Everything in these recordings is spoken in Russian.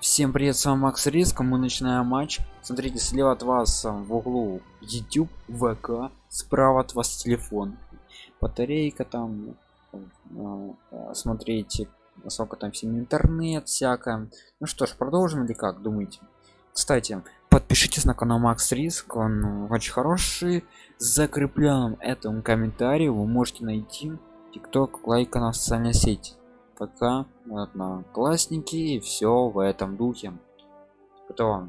Всем привет, с вами Макс Риск, мы начинаем матч. Смотрите, слева от вас а, в углу YouTube, ВК, справа от вас телефон. Батарейка там, э, смотрите, сколько там всем интернет, всякое. Ну что ж, продолжим или как, думаете? Кстати, подпишитесь на канал Макс Риск, он очень хороший. Закрепляем этом комментарии, вы можете найти ТикТок, лайк на социальной сети пока одноклассники и все в этом духе. Готово.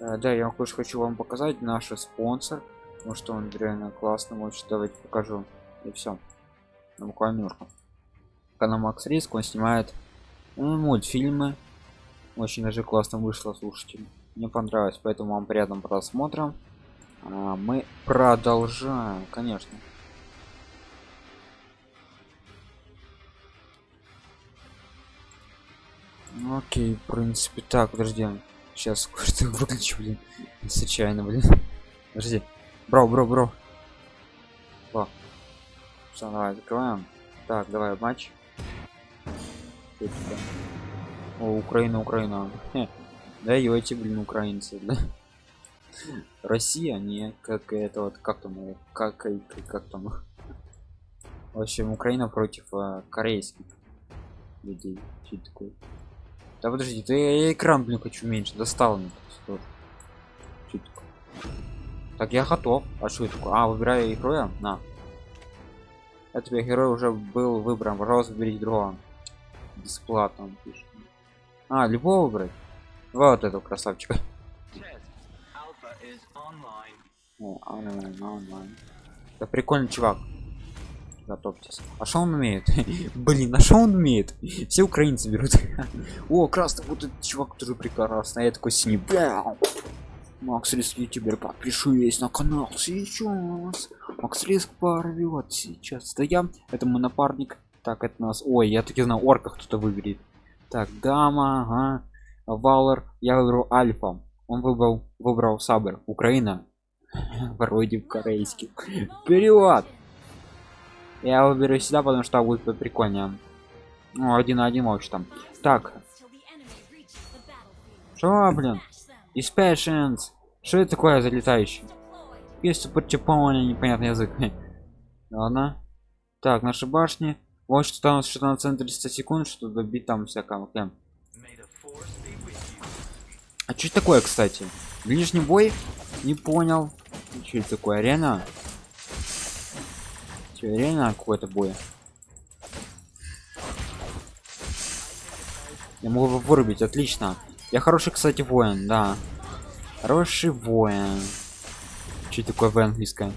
Э, да я тоже хочу вам показать наш спонсор потому что он реально классный очень давайте покажу и все ну, буквально канал макс риск он снимает ну, мультфильмы. Очень даже классно вышло слушайте. Мне понравилось поэтому вам приятным просмотром а мы продолжаем конечно Ну, окей, в принципе, так, подожди. Сейчас кое-что выключу, блин. Случайно, блин. Подожди. Бро, бро, бро. О. Все, давай, закрываем. Так, давай, матч. О, Украина, Украина. Хе. Да, и эти, блин, украинцы, да. Россия, не как это вот, как там, как, как, как там. В общем, Украина против э, корейских людей. Что такое? Да подожди, ты я экран, блин, хочу меньше. Достал мне. Так, я готов. А что это такое? А, выбираю героя? На. Тебе герой уже был выбран. Пожалуйста, выберите другого. Бесплатно он пишет. А, любого выбрать? Вот этого красавчика. О, онлайн, онлайн. Это прикольный чувак готовьтесь а что он умеет? Блин а что он умеет? Все украинцы берут. О красный вот этот чувак тоже прекрасный. А я такой синий. Макс риск ютубер подпишись на канал сейчас. Макс риск порвет сейчас. Да я это мой напарник. Так это нас ой я таки знаю орка кто-то выберет. Так дама ага. валер я выбрал альфа. Он выбрал выбрал сабер украина. Вроде корейский. Вперед я выберу сюда потому что будет прикольнее ну, один на один вообще там. Так. Что блин? Dispassions. что это такое залетающий есть суперчипоне непонятный язык. Ладно. Так наши башни. Вот что там что на центре 100 секунд что добить там всякого прям а что такое кстати? Ближний бой? Не понял. Что это такое арена Че, реально какой-то бой? Я могу вырубить, отлично. Я хороший, кстати, воин, да. Хороший воин. Что такое в английском?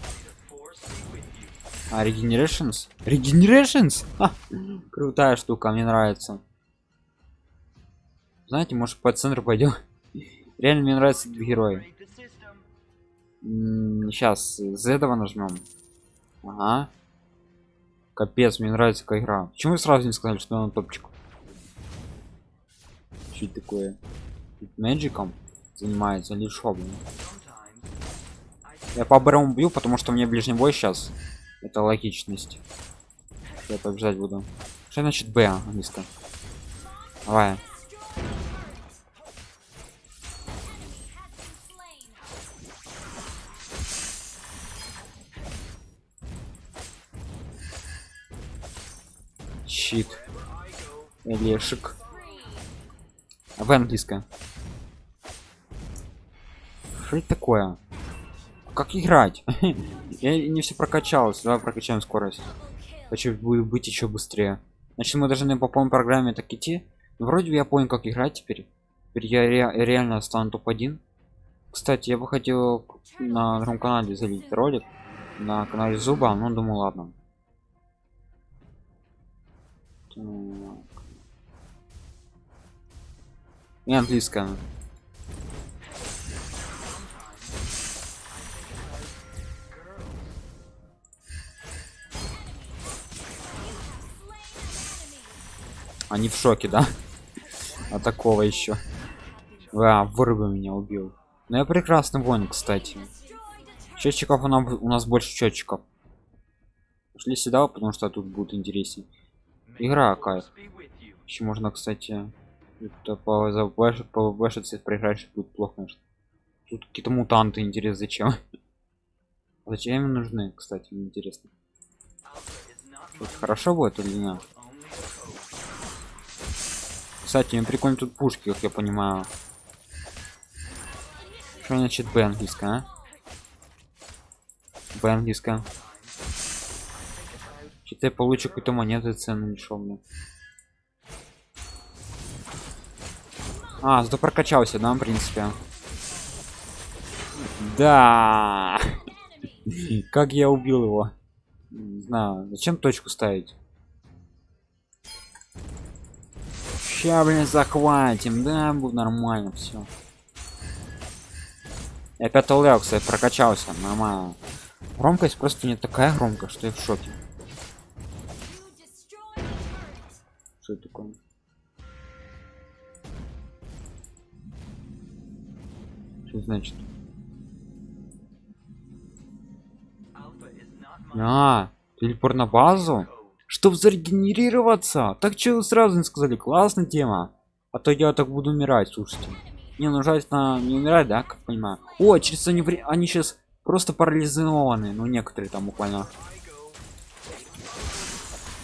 А, Regenerations? Regenerations? Ха! Крутая штука, мне нравится. Знаете, может по центру пойдем? Реально мне нравится герой. Сейчас з этого нажмем. Ага. Капец, мне нравится какая игра. Почему вы сразу не сказали, что он топчик? Что такое? Мэджиком занимается или шо, Я по барам бью, потому что мне ближний бой сейчас. Это логичность. Я побежать буду. Что значит Б английское? Давай. Щит лешик в английском. Что это такое? Как играть? Я не все прокачалось. Давай прокачаем скорость. Хочу будет быть еще быстрее. Значит мы должны по полной программе так идти. Вроде я понял как играть теперь. Теперь я ре реально стану топ-1 кстати я бы хотел на другом канале залить ролик. На канале зуба но думаю ладно и английская они в шоке да? А такого еще а, вырубы меня убил. Но я прекрасный воин кстати. Счетчиков у нас, у нас больше счетчиков шли сюда потому что тут будет интереснее игра кайф еще можно кстати по ВБ, по ВБ проиграешь будет плохо, конечно. Тут какие-то мутанты, интересно, зачем? Зачем им нужны, кстати, интересно. Это хорошо будет или нет? Кстати, мне прикольно тут пушки, как я понимаю. Что значит Б английская, а? Б. Я получу какую-то монету цену шел мне. А, зато прокачался, да, в принципе. Да. Как я убил его? Не знаю. Зачем точку ставить? Ща, блин, захватим. Да, будет нормально все. Я опять кстати, прокачался. Нормально. Громкость просто не такая громкая, что я в шоке. Что это такое? Что значит? А, телепорт на базу? Чтоб зарегенерироваться? Так вы сразу не сказали? Классная тема. А то я так буду умирать, слушайте. Не, ну на не умирать, да, как понимаю. О, через они, они сейчас просто парализованы. Ну, некоторые там буквально.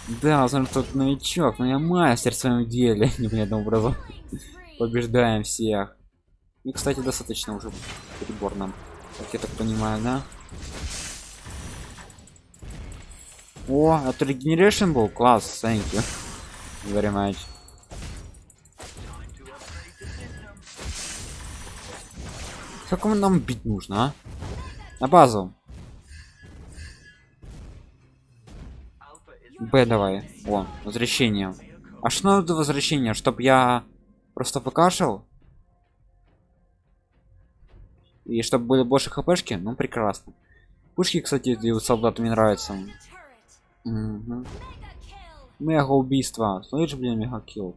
Да, знаю, тот новичок, но я мастер в своем деле, непонятным образом. Побеждаем всех. И, кстати, достаточно уже перебор нам. Как я так понимаю, да? О, это регенерейшн был? Класс, thank you. Very much. Как нам бить нужно, а? На базу. Б давай. О, возвращение. А что надо возвращение? Чтоб я просто покашал? И чтобы были больше хпшки? Ну, прекрасно. Пушки, кстати, у солдат мне нравятся. Угу. Мега убийство. Слышишь, блин, мега килл.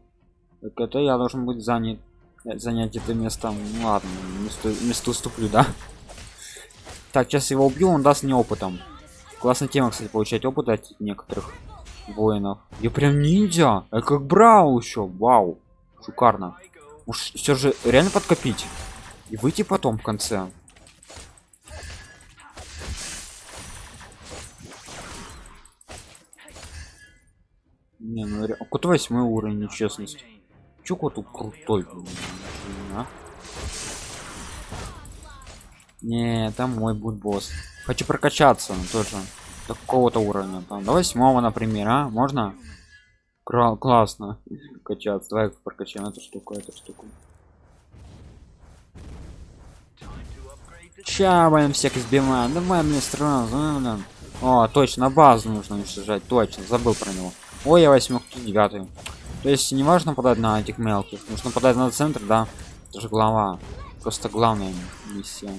Так это я должен быть занят занять это место. Ну, ладно, место, место уступлю, да? Так, сейчас его убью, он даст мне опытом. Классная тема, кстати, получать опыт от некоторых воинов. Я прям ниндзя, я как брау еще, вау, шикарно. Уж все же реально подкопить и выйти потом в конце. Не, ну ре... кот восьмой уровень нечестность. Чё кот крутой? А? Не, там мой будет босс. Хочу прокачаться тоже. Такого-то уровня. Там до восьмого, например, а? Можно? Кра классно. Качаться. Давай прокачаем эту штуку, эту штуку. Ща, блин, всех избиваем. Давай мне сразу. О, точно, базу нужно уничтожать. Точно, забыл про него. Ой, я восьмых, девятый. То есть не важно подать на этих мелких. Нужно подать на центр, да. Это же глава. Просто главная миссия.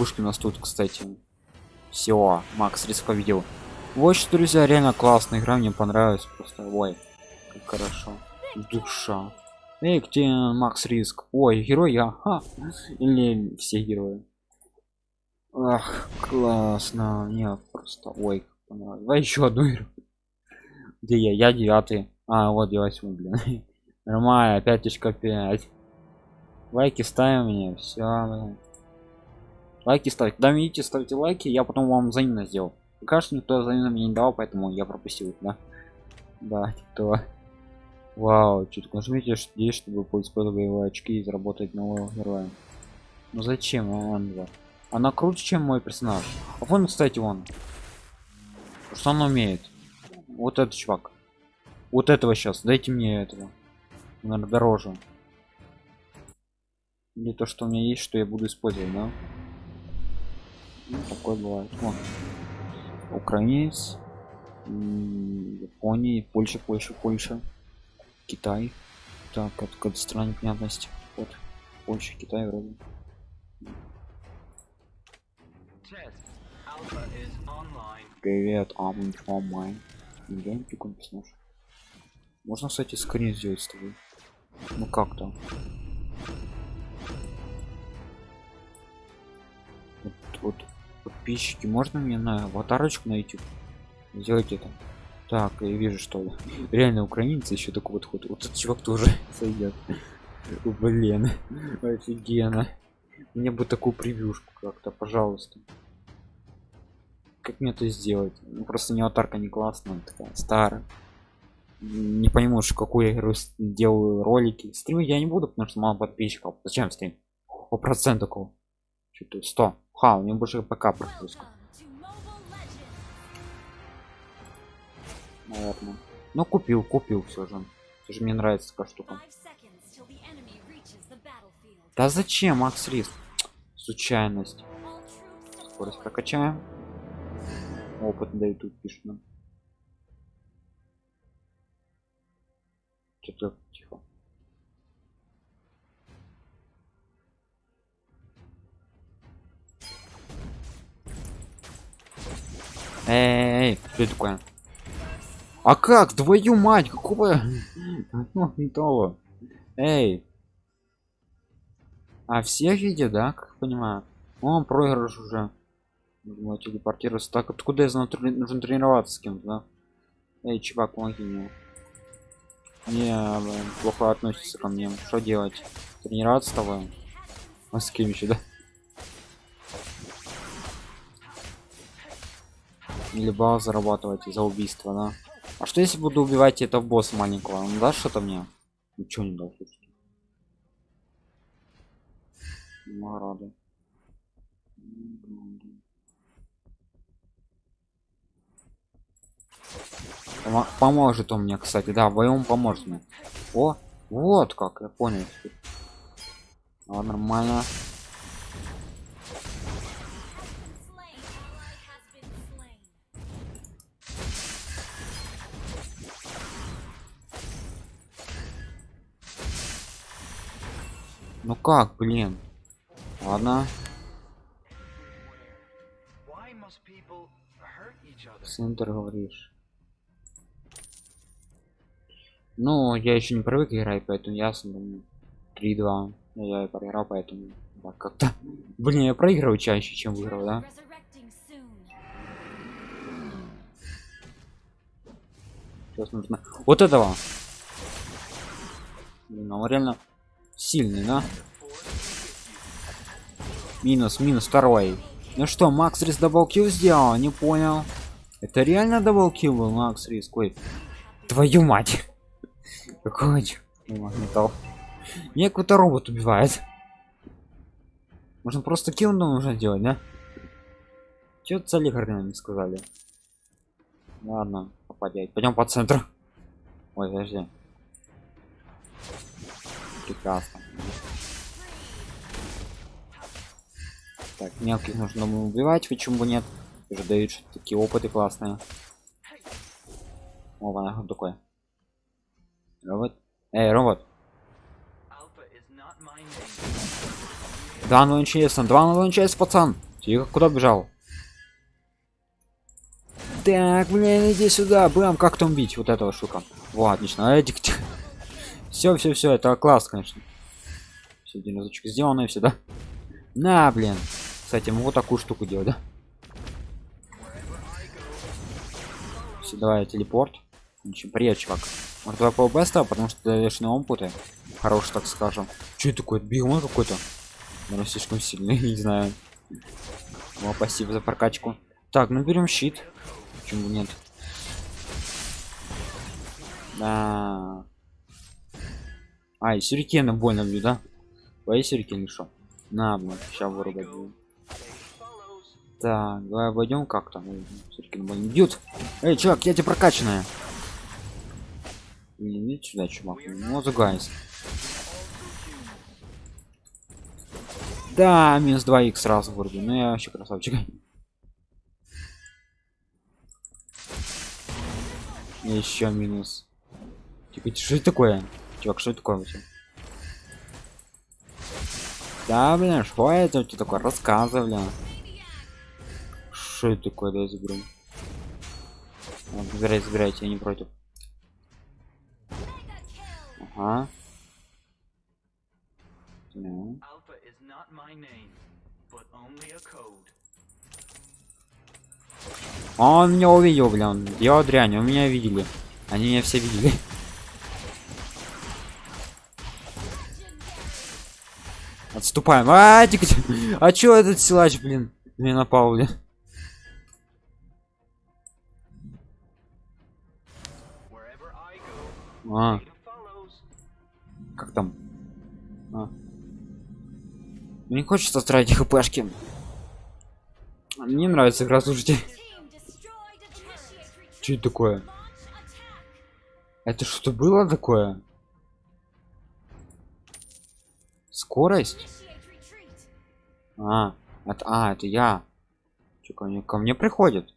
Пушки у нас тут, кстати. Все, Макс риск победил. Вот что, друзья, реально классная игра, мне понравилась. Просто, ой, как хорошо. Душа. Эй, где Макс Риск? Ой, герой я. Ха. Или все герои. Ах, классно. Нет, просто. Ой, Давай еще одну игру. Где я? Я девятый. А, вот я восьмой, блин. Нормально, пяточка пять. Лайки ставим мне. Все, блин. Лайки ставьте. Когда видите, ставьте лайки, я потом вам взаимно сделал. Кажется, никто взаимно мне не дал, поэтому я пропустил, да? Да, кто? Вау, чуть нажмите здесь, чтобы поиспользовать боевые очки и заработать нового героя. Ну зачем он? Она круче, чем мой персонаж. А вон, кстати, он. Что он умеет? Вот этот чувак. Вот этого сейчас. Дайте мне этого. Наверное, дороже. Или то, что у меня есть, что я буду использовать, да? Ну, такое бывает. Вон. Украинец. Япония, Польша, Польша, Польша. Китай. Так, от какой страны непонятность. Вот. Польша, Китай вроде. Привет, I'm онлайн. Реально прикольный персонаж. Можно, кстати, скрин сделать с тобой. Ну как то Вот, вот подписчики, можно мне на аватарочку найти? Сделать это. Так, я вижу, что реально украинцы еще такой вот ход. Вот этот чувак тоже сойдет. Блин, офигенно. Мне бы такую превьюшку как-то, пожалуйста. Как мне это сделать? Ну, просто не аватарка не классная, такая старая. Не пойму, какую игру делаю ролики. Стримы я не буду, потому что мало подписчиков. Зачем стрим? По процент такого. Что-то 100. Ха, у меня больше ПК прогрузка. Наверное. Ну купил, купил все же. Все же мне нравится такая штука. Да зачем, Макс Риск? Случайность. Скорость прокачаем. Опыт дают тут пишет нам. Что-то Эй, что это такое? А как? Твою мать, какого? Того. Эй. А всех видят, да? Как понимаю. Он проигрыш уже. Думаю, телепортироваться. Так, откуда я знаю, нужно тренироваться с кем-то, да? Эй, чувак, помоги мне. Не, блин, плохо относится ко мне. Что делать? Тренироваться с тобой? А с кем еще, да? Балл зарабатывать за убийство, да? А что если буду убивать этого босса маленького? Он даст что-то мне? Ничего не даст. слушайте. Награды. Помо- Поможет он мне, кстати, да, вдвоем поможет мне. О, вот как, я понял. А, нормально. Ну как, блин. Ладно, центр говоришь. Ну, я еще не привык играть, поэтому ясно, думаю. 3-2. Я и проиграл, поэтому да, как-то. Блин, я проигрываю чаще, чем выигрываю, да? Сейчас нужно. Вот этого. Блин, он реально сильный, да? Минус, минус второй. Ну что, Макс Рис даблкил сделал? Не понял. Это реально даблкил был, Макс Рис? Ой, твою мать. Какой металл. Меня какой-то робот убивает. Можно просто килл нужно делать, да? Че цели не сказали? Ладно, попадять. Пойдем по центру. Ой, подожди. Прекрасно. Так, мелких нужно убивать, почему бы нет? Уже дают такие опыты классные. О, вон такой. Робот. Эй, робот. Да, ну интересно, два ну интересно, пацан. Тихо, куда бежал? Так, блин, иди сюда, бам, как там бить вот этого штука. Вот, отлично. Эдик, все, все, все, это класс, конечно. Все динозавчик сделано и все, да? На, блин. Кстати, могу такую штуку делать, да? Все, давай, телепорт. Ничего, привет, чувак. Может, давай по беста, потому что даешь на опыты. Хороший, так скажем. Че это такое? Бегун какой-то? Наверное, слишком сильный, не знаю. О, спасибо за прокачку. Так, ну берем щит. Почему нет? Да. А, и сюрикены больно бью, да? Твои сюрикены что? На, блин, сейчас вырубать буду. Так, давай обойдем как-то. Ой, Сюрикены больно бьют. Эй, чувак, я тебе прокачанная. Не, иди сюда, чувак. Ну, загайся. Да, минус 2 х сразу вроде. Ну я вообще красавчик. Еще минус. Типа, что это такое? Чувак, что это такое вообще? Да, блин, что это у тебя такое? Рассказывай, бля. Что это такое? Да, заберу. Забирай, забирайте, я не против. Ага. Ну. Он меня увидел, блин. Я дрянь, он меня видели. Они меня все видели. Отступаем. А, ты где? а чё этот силач, блин? Мне напал, блин. А, как там? А. Не хочется тратить хпшки. Мне нравится игра, слушайте. Что это такое? Это что было такое? Скорость? А, это, а, это я. Чё, ко мне, ко мне приходит?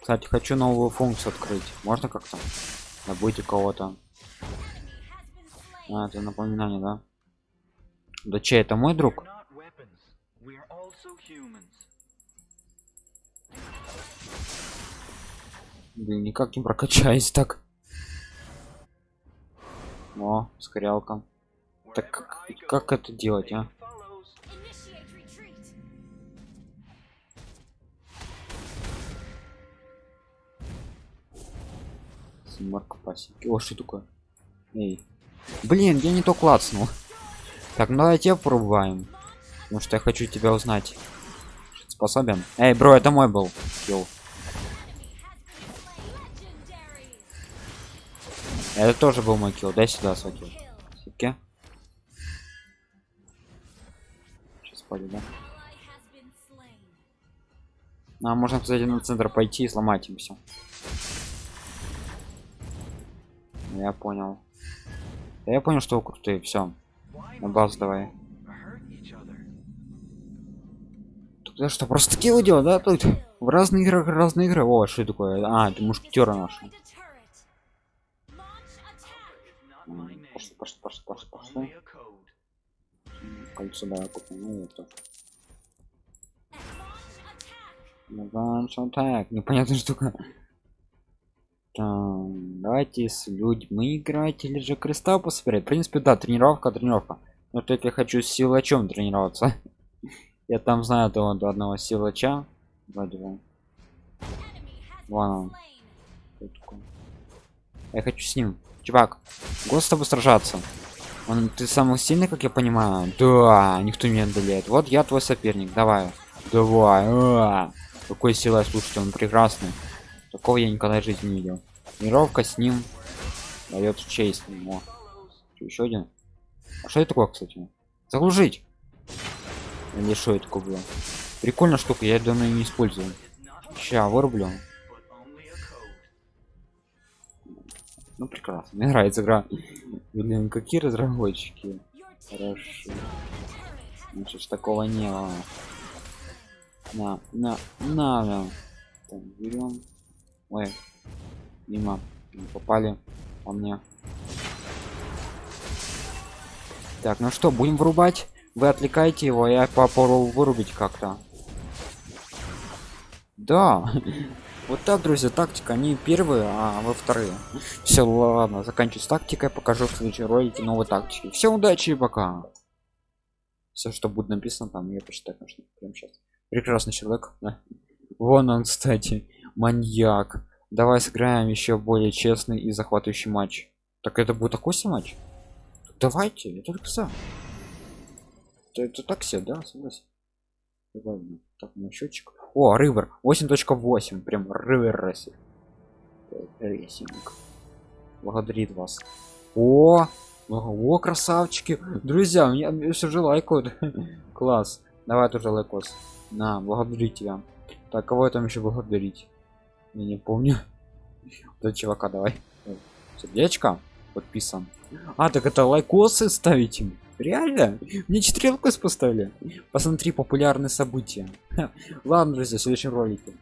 Кстати, хочу новую функцию открыть. Можно как-то? Забудьте кого-то. А, это напоминание, да? Да чей это мой друг? Никак не прокачаюсь так. О, скорялка. Так как, это делать, а? Семерка пасеки. О, что такое? Эй. Блин, я не то клацнул. Так, ну давайте попробуем. Потому что я хочу тебя узнать. Способен? Эй, бро, это мой был. Килл. Это тоже был мой килл. Дай сюда килл. Сипки. Сейчас пойдет, да? А, можно, кстати, на центр пойти и сломать им все. Я понял. Да Я понял, что вы крутые, все. На базу давай. Тут я что, просто такие делать, да? Тут в разных играх разные игры. О, что такое? А, это мушкетера наши. Пошли, пошли, пошли, пошли, пошли. Кольцо давай купим. Ну, это. Launch attack. Непонятная штука. Там, давайте с людьми играть или же кристалл посмотреть. В принципе, да, тренировка, тренировка. Но только я хочу с силачом тренироваться. Я там знаю того до одного силача. Вроде бы. Вон он. Я хочу с ним. Чувак, год с тобой сражаться. Он, ты самый сильный, как я понимаю. Да, никто не одолеет. Вот я твой соперник. Давай. Давай. А, какой силой, слушайте, он прекрасный. Такого я никогда в жизни не видел. Тренировка с ним дает честь ему. Еще один. А что это такое, кстати? Заглушить. Или что это такое было? Прикольная штука, я давно не использую. Ща, вырублю. Ну прекрасно. Мне нравится игра. Блин, какие разработчики. Хорошо. Значит, ж такого не было. На, на, на, на. Так, берем. Ой, мимо. Попали по мне. Так, ну что, будем врубать? Вы отвлекаете его, я попробую вырубить как-то. Да. Вот так, друзья, тактика не первые, а во вторые. Все, ладно, заканчиваю тактикой, покажу в следующем ролике новые тактики. Все, удачи и пока. Все, что будет написано там, я почитаю, конечно, прямо сейчас. Прекрасный человек. Вон он, кстати, маньяк. Давай сыграем еще более честный и захватывающий матч. Так это будет такой матч? Давайте, это только за. Это, это так себе, да, согласен. Ладно, так, на счетчик. О, Ривер 8.8, прям Ривер Рейсинг. Рейсинг. Благодарит вас. О, о, красавчики. Друзья, мне все же лайкают. Класс. Давай тоже лайкос. На, благодарю тебя. Так, кого я там еще благодарить? Я не помню. Вот чувака давай. Сердечко подписан. А, так это лайкосы ставить им. Реально? Мне 4 лайкос поставили. Посмотри популярные события. Ладно, друзья, в следующем ролике.